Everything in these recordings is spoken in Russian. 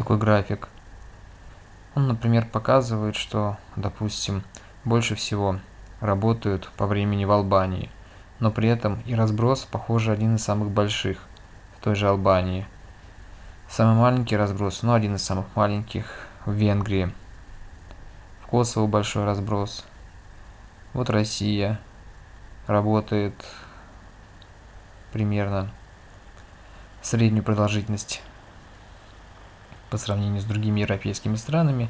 такой график. Он, например, показывает, что, допустим, больше всего работают по времени в Албании, но при этом и разброс, похоже, один из самых больших в той же Албании. Самый маленький разброс, но один из самых маленьких в Венгрии. В Косово большой разброс. Вот Россия работает примерно среднюю продолжительность по сравнению с другими европейскими странами,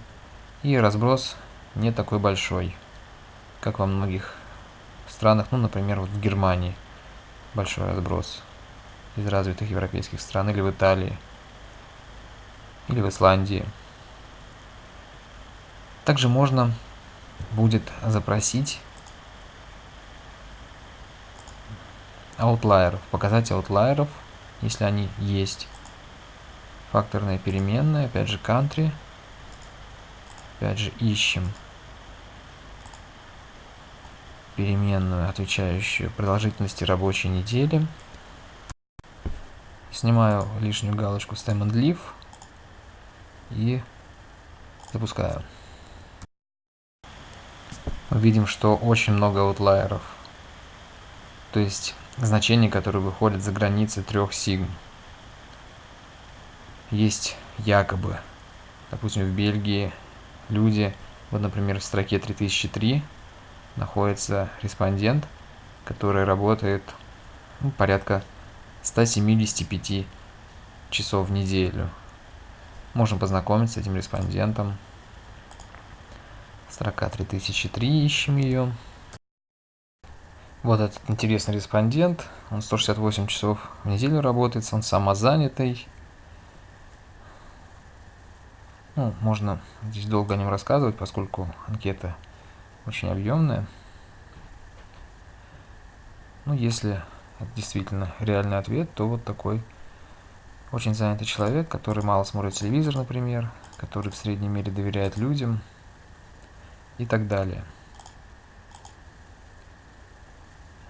и разброс не такой большой, как во многих странах, ну, например, вот в Германии большой разброс из развитых европейских стран, или в Италии, или в Исландии. Также можно будет запросить аутлайеров, показать аутлайеров, если они есть. Факторная переменная, опять же country. Опять же ищем переменную, отвечающую продолжительности рабочей недели. Снимаю лишнюю галочку stem and leave и запускаю. Видим, что очень много аутлайеров. То есть значения, которые выходят за границы трех сигм. Есть якобы, допустим, в Бельгии люди, вот, например, в строке 3003 находится респондент, который работает ну, порядка 175 часов в неделю. Можем познакомиться с этим респондентом. Строка 3003, ищем ее. Вот этот интересный респондент, он 168 часов в неделю работает, он самозанятый. Ну, можно здесь долго о нем рассказывать, поскольку анкета очень объемная. Ну, если это действительно реальный ответ, то вот такой очень занятый человек, который мало смотрит телевизор, например, который в средней мере доверяет людям и так далее.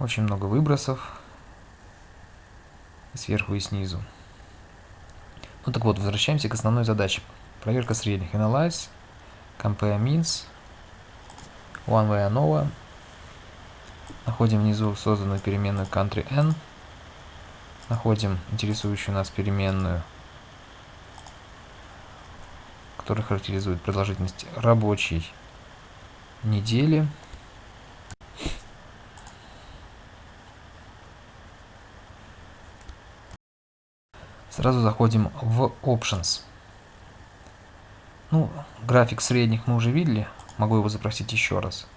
Очень много выбросов сверху и снизу. Ну так вот, возвращаемся к основной задаче. Проверка средних. Analyze, Compare Means, One Way ANOVA. Находим внизу созданную переменную country n. Находим интересующую нас переменную, которая характеризует продолжительность рабочей недели. Сразу заходим в Options. Ну, график средних мы уже видели, могу его запросить еще раз.